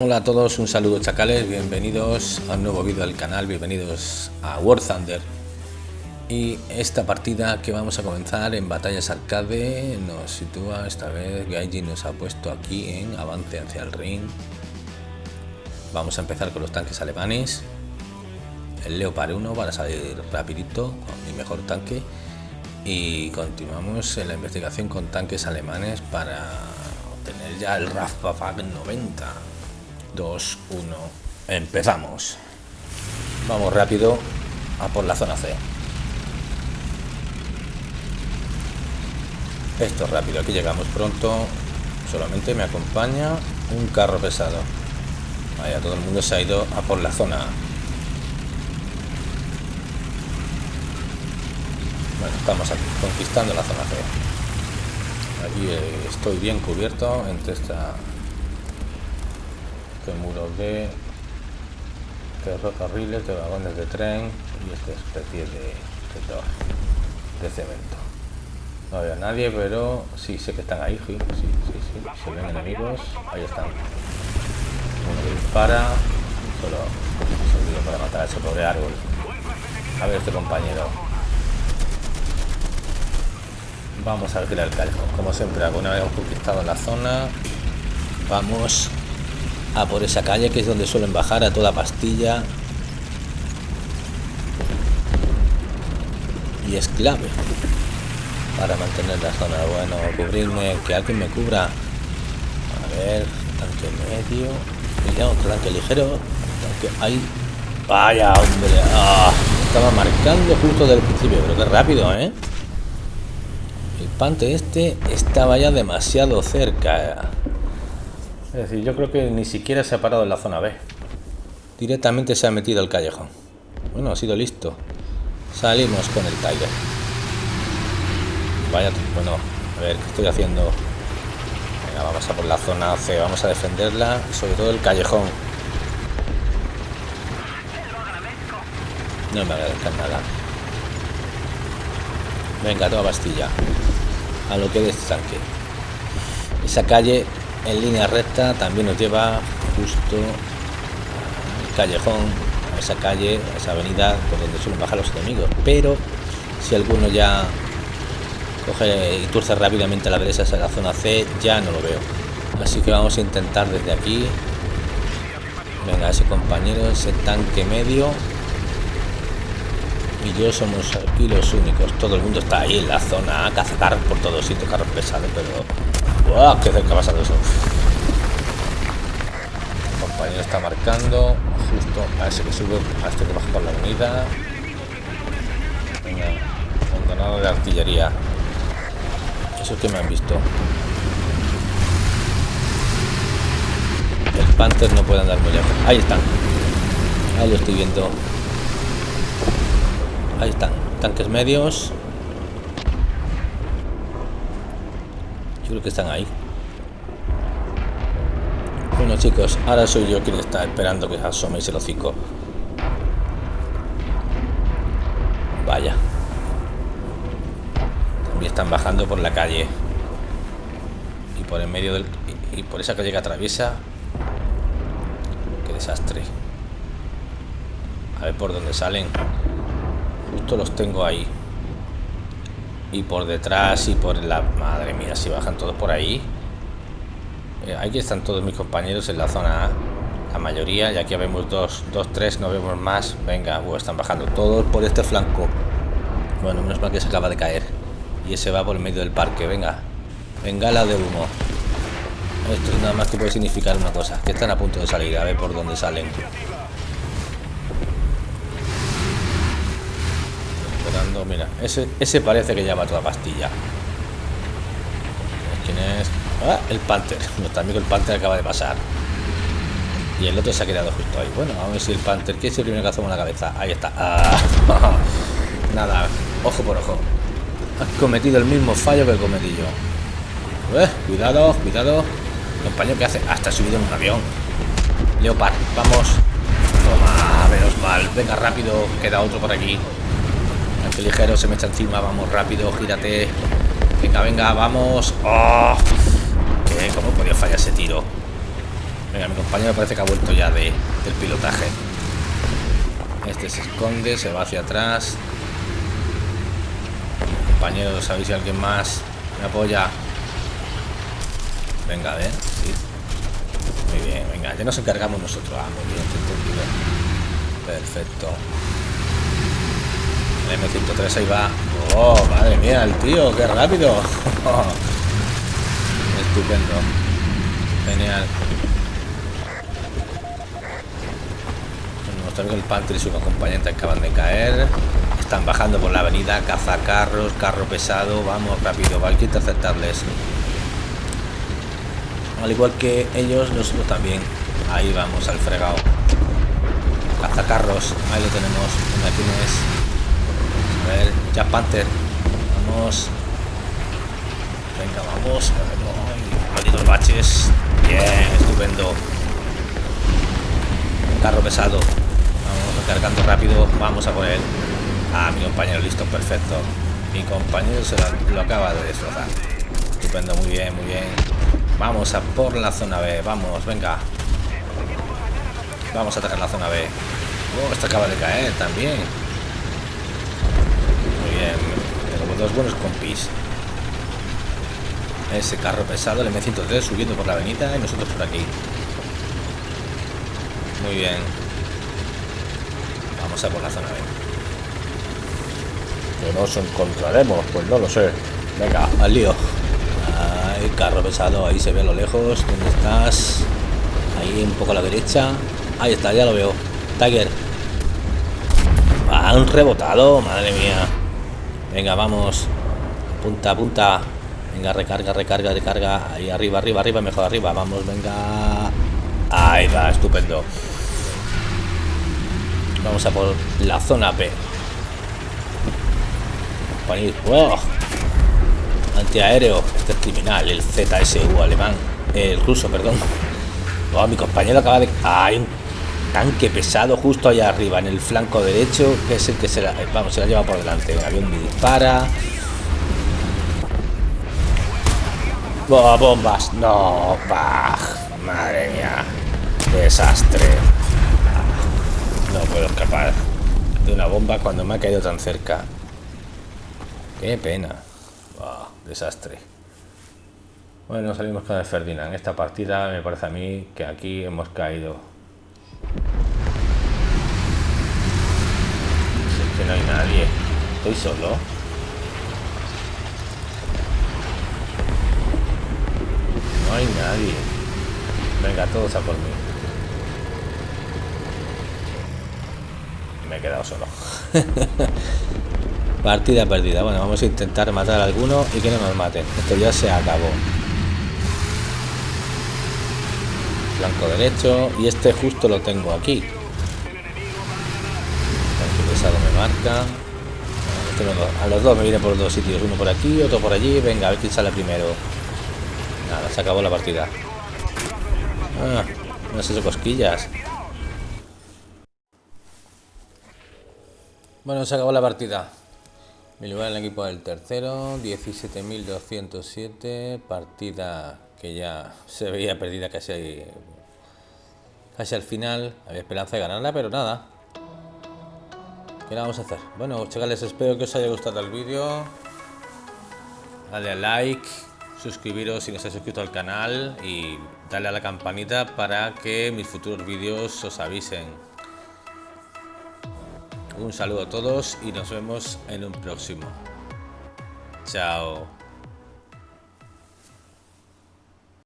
Hola a todos, un saludo chacales, bienvenidos a un nuevo vídeo del canal, bienvenidos a War Thunder. Y esta partida que vamos a comenzar en batallas arcade nos sitúa esta vez, Gaiji nos ha puesto aquí en avance hacia el ring. Vamos a empezar con los tanques alemanes. El Leopard 1 para salir rapidito con mi mejor tanque. Y continuamos en la investigación con tanques alemanes para obtener ya el Rafpafag 90 2, 1, empezamos. Vamos rápido a por la zona C. Esto es rápido, aquí llegamos pronto. Solamente me acompaña un carro pesado. Vaya, todo el mundo se ha ido a por la zona Bueno, estamos aquí, conquistando la zona C. Aquí eh, estoy bien cubierto entre esta muros de ferrocarriles, de vagones de tren y esta especie de, de, cemento. No veo a nadie, pero sí sé que están ahí, sí, sí, sí, se ven enemigos, ahí están. Uno dispara, solo se para matar a ese pobre árbol. A ver este compañero. Vamos a alquilar el callejón. Como siempre, alguna vez hemos conquistado la zona, vamos a por esa calle que es donde suelen bajar a toda pastilla. Y es clave para mantener la zona. Bueno cubrirme que alguien me cubra. A ver tanque medio. Cuidado tanque ligero. Tanque ahí. Vaya hombre. Ah, estaba marcando justo del principio pero qué rápido eh el pante este estaba ya demasiado cerca es decir, yo creo que ni siquiera se ha parado en la zona B. Directamente se ha metido al callejón. Bueno, ha sido listo. Salimos con el Tiger. Vaya, bueno, a ver, ¿qué estoy haciendo? Venga, vamos a por la zona C, vamos a defenderla, sobre todo el callejón. No me voy a dejar nada. Venga, toda Bastilla. A lo que este tanque. Esa calle en línea recta también nos lleva justo al callejón, a esa calle, a esa avenida por donde suelen bajar los enemigos. Pero si alguno ya coge y turce rápidamente la derecha hacia la zona C, ya no lo veo. Así que vamos a intentar desde aquí. Venga, ese compañero, ese tanque medio. Y yo somos aquí los únicos. Todo el mundo está ahí en la zona A, caza carros por todos sitios, carros pesados, pero ¡Wow! ¡Qué cerca ha pasado eso! El compañero está marcando justo a ese que sube, a este que baja por la avenida. Venga, abandonado de artillería. Eso es que me han visto. El Panther no puede andar muy lejos. Ahí están. Ahí lo estoy viendo. Ahí están. Tanques medios. Creo que están ahí. Bueno chicos, ahora soy yo quien está esperando que asoméis el hocico. Vaya. También están bajando por la calle. Y por en medio del... Y por esa calle que atraviesa. Qué desastre. A ver por dónde salen. Justo los tengo ahí y por detrás y por la madre mía si bajan todos por ahí. Eh, aquí están todos mis compañeros en la zona la mayoría y aquí vemos dos, dos, tres, no vemos más. Venga, uh, están bajando todos por este flanco. Bueno, menos mal que se acaba de caer. Y ese va por el medio del parque, venga. Venga la de humo. Esto es nada más que puede significar una cosa que están a punto de salir, a ver por dónde salen mira, ese, parece que llama toda pastilla. ¿Quién es? Ah, el Panther. Nuestro amigo el Panther acaba de pasar. Y el otro se ha quedado justo ahí. Bueno, vamos a ver si el Panther, que es el primero que hacemos la cabeza. Ahí está. Ah, nada, ojo por ojo. Has cometido el mismo fallo que cometí yo. Eh, cuidado, cuidado. Compañero, que hace? Hasta subido en un avión. Leopard, vamos. Toma, menos mal. Venga, rápido, queda otro por aquí ligero se me echa encima. Vamos rápido, gírate. Venga, venga, vamos. ¡Oh! ¿Qué? ¿Cómo podía fallar ese tiro? Venga, mi compañero parece que ha vuelto ya de, del pilotaje. Este se esconde, se va hacia atrás. Compañeros, ¿sabéis si alguien más me apoya? Venga, a ver. Muy bien, venga, ya nos encargamos nosotros. Ah, muy bien, Perfecto. El M103 ahí va. Oh, madre mía, el tío, qué rápido. Estupendo. Genial. El Panther y su acompañante acaban de caer. Están bajando por la avenida, cazacarros, carro pesado. Vamos rápido, hay que interceptarles. Al igual que ellos, nosotros también. Ahí vamos, al fregado. Cazacarros, ahí lo tenemos. A ver, Jack Panther. Vamos. Venga, vamos. Malditos baches. Bien, estupendo. carro pesado. Vamos cargando rápido. Vamos a por él. Ah, mi compañero listo, perfecto. Mi compañero se lo acaba de destrozar. Estupendo, muy bien, muy bien. Vamos a por la zona B. Vamos, venga. Vamos a atacar la zona B. Oh, esta acaba de caer también. Muy bien. Tenemos dos buenos compis. Ese carro pesado, el M103, subiendo por la avenida y nosotros por aquí. Muy bien. Vamos a por la zona B. Que nos encontraremos, pues no lo sé. Venga, al lío el carro pesado, ahí se ve a lo lejos. ¿Dónde estás? Ahí un poco a la derecha. Ahí está, ya lo veo. Tiger. Han rebotado, madre mía. Venga, vamos. Punta, punta. Venga, recarga, recarga, recarga. Ahí arriba, arriba, arriba, mejor arriba. Vamos, venga. Ahí va, estupendo. Vamos a por la zona P. ¡Wow! antiaéreo. Este es criminal, el ZSU alemán. El ruso, perdón. Oh, mi compañero acaba de... Hay un tanque pesado justo allá arriba, en el flanco derecho, que es el que se la... Vamos, se la lleva por delante. El avión me dispara. bombas. No, bah. Madre mía. Desastre. No puedo escapar de una bomba cuando me ha caído tan cerca. Qué pena desastre. Bueno, salimos con el Ferdinand. Esta partida me parece a mí que aquí hemos caído. Es que no hay nadie. Estoy solo. No hay nadie. Venga, todos a por mí. Me he quedado solo. Partida perdida. Bueno, vamos a intentar matar a alguno y que no nos maten. Esto ya se acabó. Blanco derecho. Y este justo lo tengo aquí. pesado me marca. A los dos me viene por dos sitios. Uno por aquí, otro por allí. Venga, a ver quién sale primero. Nada, se acabó la partida. Ah, no sé, cosquillas. Bueno, se acabó la partida. Mi lugar en el equipo del tercero, 17.207, partida que ya se veía perdida casi, casi al final. Había esperanza de ganarla, pero nada. ¿Qué vamos a hacer? Bueno, chavales, espero que os haya gustado el vídeo. Dale a like, suscribiros si no estáis suscrito al canal y dale a la campanita para que mis futuros vídeos os avisen. Un saludo a todos y nos vemos en un próximo. Chao.